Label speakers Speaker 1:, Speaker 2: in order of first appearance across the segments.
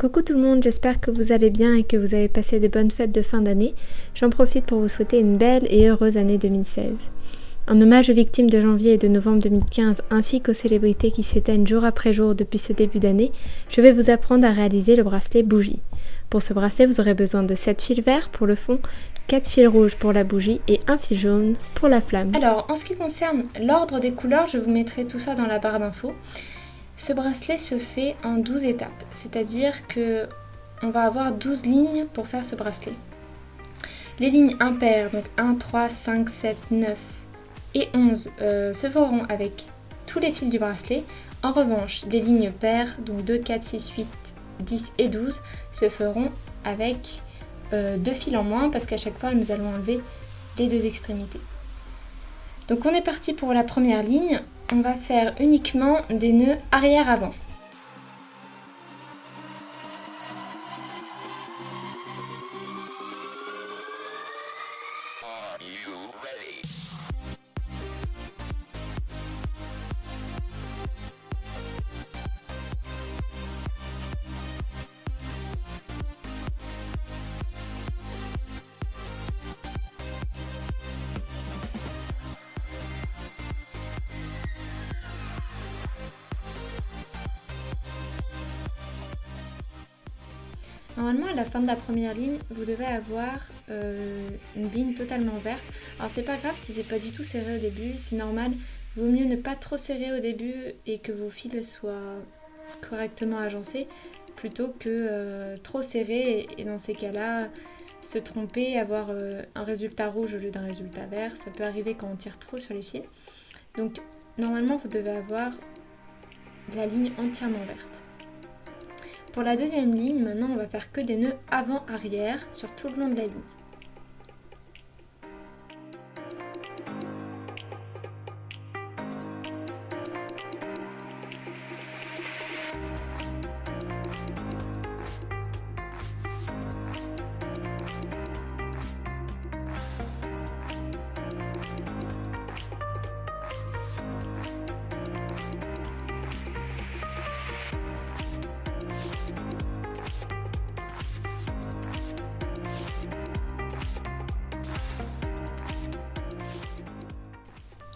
Speaker 1: Coucou tout le monde, j'espère que vous allez bien et que vous avez passé de bonnes fêtes de fin d'année. J'en profite pour vous souhaiter une belle et heureuse année 2016. En hommage aux victimes de janvier et de novembre 2015 ainsi qu'aux célébrités qui s'éteignent jour après jour depuis ce début d'année, je vais vous apprendre à réaliser le bracelet bougie. Pour ce bracelet, vous aurez besoin de 7 fils verts pour le fond, 4 fils rouges pour la bougie et un fil jaune pour la flamme.
Speaker 2: Alors, en ce qui concerne l'ordre des couleurs, je vous mettrai tout ça dans la barre d'infos. Ce bracelet se fait en 12 étapes, c'est-à-dire que on va avoir 12 lignes pour faire ce bracelet. Les lignes impaires, donc 1, 3, 5, 7, 9 et 11, euh, se feront avec tous les fils du bracelet. En revanche, les lignes paires, donc 2, 4, 6, 8, 10 et 12, se feront avec euh, deux fils en moins parce qu'à chaque fois, nous allons enlever les deux extrémités. Donc on est parti pour la première ligne on va faire uniquement des nœuds arrière-avant. Normalement, à la fin de la première ligne, vous devez avoir euh, une ligne totalement verte. Alors c'est pas grave si c'est pas du tout serré au début, c'est normal. Vaut mieux ne pas trop serrer au début et que vos fils soient correctement agencés plutôt que euh, trop serré et, dans ces cas-là se tromper, avoir euh, un résultat rouge au lieu d'un résultat vert. Ça peut arriver quand on tire trop sur les fils. Donc normalement vous devez avoir la ligne entièrement verte. Pour la deuxième ligne, maintenant on va faire que des nœuds avant-arrière sur tout le long de la ligne.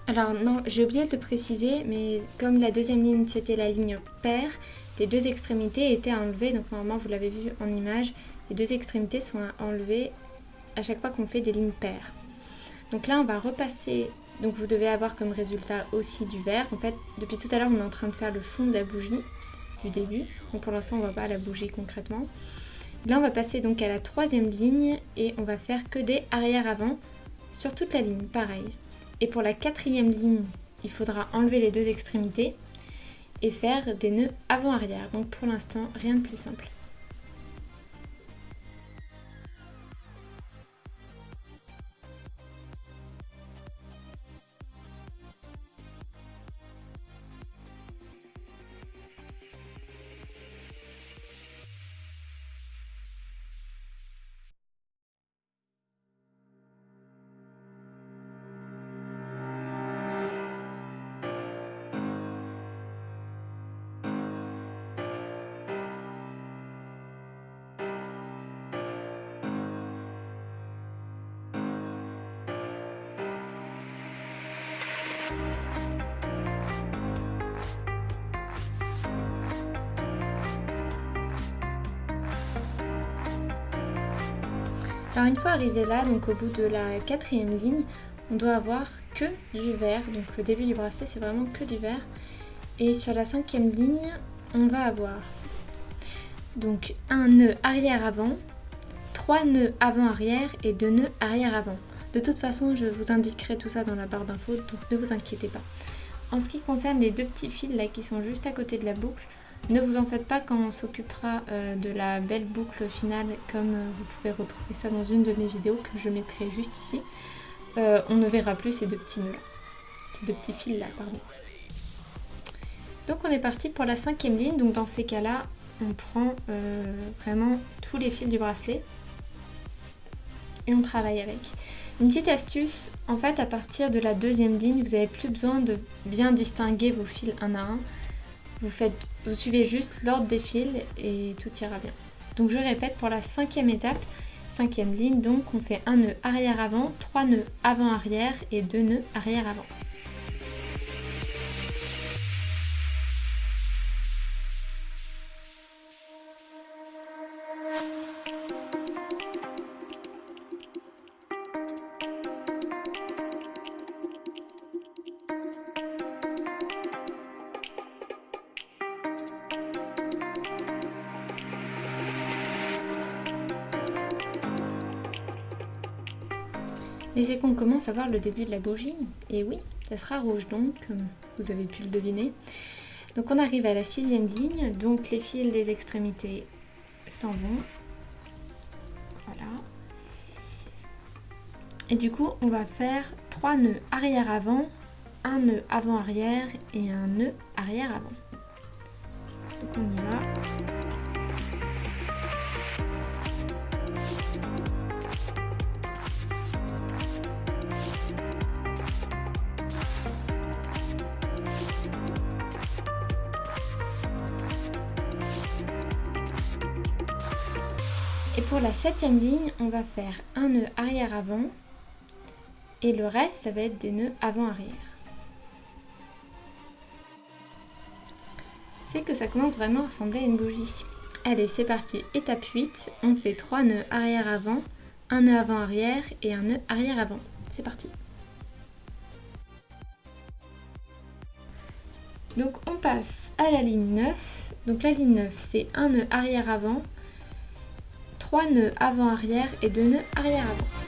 Speaker 2: Alors non, j'ai oublié de le préciser, mais comme la deuxième ligne c'était la ligne paire, les deux extrémités étaient enlevées, donc normalement vous l'avez vu en image, les deux extrémités sont enlevées à chaque fois qu'on fait des lignes paires. Donc là on va repasser, donc vous devez avoir comme résultat aussi du vert. En fait, depuis tout à l'heure on est en train de faire le fond de la bougie du début, donc pour l'instant on ne voit pas la bougie concrètement. Là on va passer donc à la troisième ligne et on va faire que des arrière-avant sur toute la ligne, pareil. Et pour la quatrième ligne, il faudra enlever les deux extrémités et faire des nœuds avant-arrière. Donc pour l'instant, rien de plus simple. Alors une fois arrivé là, donc au bout de la quatrième ligne, on doit avoir que du vert. Donc le début du bracelet, c'est vraiment que du vert. Et sur la cinquième ligne, on va avoir donc un nœud arrière-avant, trois nœuds avant-arrière et deux nœuds arrière-avant. De toute façon, je vous indiquerai tout ça dans la barre d'infos, donc ne vous inquiétez pas. En ce qui concerne les deux petits fils là qui sont juste à côté de la boucle, ne vous en faites pas quand on s'occupera euh, de la belle boucle finale comme euh, vous pouvez retrouver ça dans une de mes vidéos que je mettrai juste ici. Euh, on ne verra plus ces deux petits nœuds là, ces deux petits fils là, pardon. Donc on est parti pour la cinquième ligne, donc dans ces cas-là, on prend vraiment tous les fils du bracelet et on travaille avec. Une petite astuce, en fait à partir de la deuxième ligne, vous n'avez plus besoin de bien distinguer vos fils un à un Vous, suivez juste l'ordre des fils et tout ira bien. Donc je répète pour la cinquième étape, cinquième ligne, donc on fait un nœud arrière-avant, trois nœuds avant-arrière et deux nœuds arrière-avant. Mais c'est qu'on commence à voir le début de la bougie. Et oui, ça sera rouge donc, vous avez pu le deviner. Donc on arrive à la sixième ligne, donc les fils des extrémités s'en vont. Voilà. Et du coup, on va faire trois nœuds arrière-avant, un nœud avant-arrière et un nœud arrière-avant. Donc on y. Et pour la septième ligne, on va faire un nœud arrière-avant et le reste, ça va être des nœuds avant-arrière. C'est que ça commence vraiment à ressembler à une bougie. Allez, c'est parti. Étape 8, on fait 3 nœuds arrière-avant, un nœud avant-arrière et un nœud arrière-avant. C'est parti. Donc on passe à la ligne 9. Donc la ligne 9, c'est un nœud arrière-avant, 3 nœuds avant-arrière et 2 nœuds arrière-avant.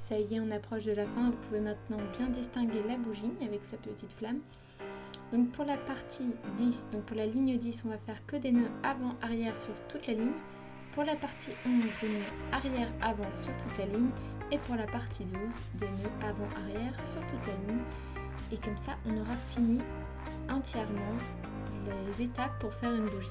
Speaker 2: Ça y est, on approche de la fin. Vous pouvez maintenant bien distinguer la bougie avec sa petite flamme. Donc pour la partie 10, donc pour la ligne 10, on va faire que des nœuds avant-arrière sur toute la ligne. Pour la partie 11, des nœuds arrière-avant sur toute la ligne. Et pour la partie 12, des nœuds avant-arrière sur toute la ligne. Et comme ça, on aura fini entièrement les étapes pour faire une bougie.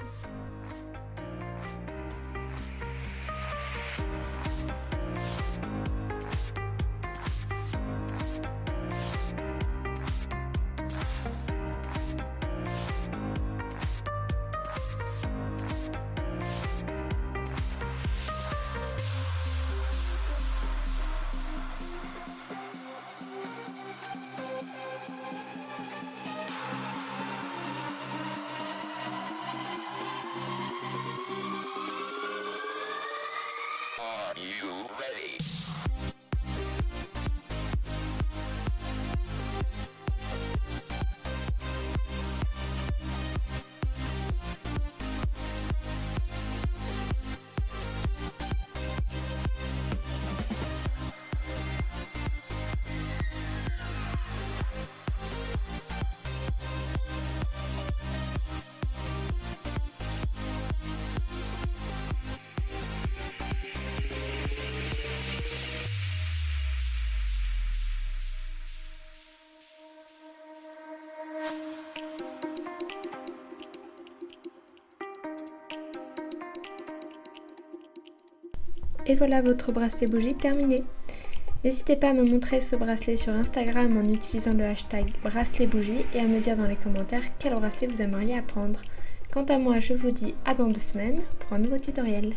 Speaker 2: Et voilà votre bracelet bougie terminé. N'hésitez pas à me montrer ce bracelet sur Instagram en utilisant le hashtag bracelet bougie et à me dire dans les commentaires quel bracelet vous aimeriez apprendre. Quant à moi, je vous dis à dans deux semaines pour un nouveau tutoriel.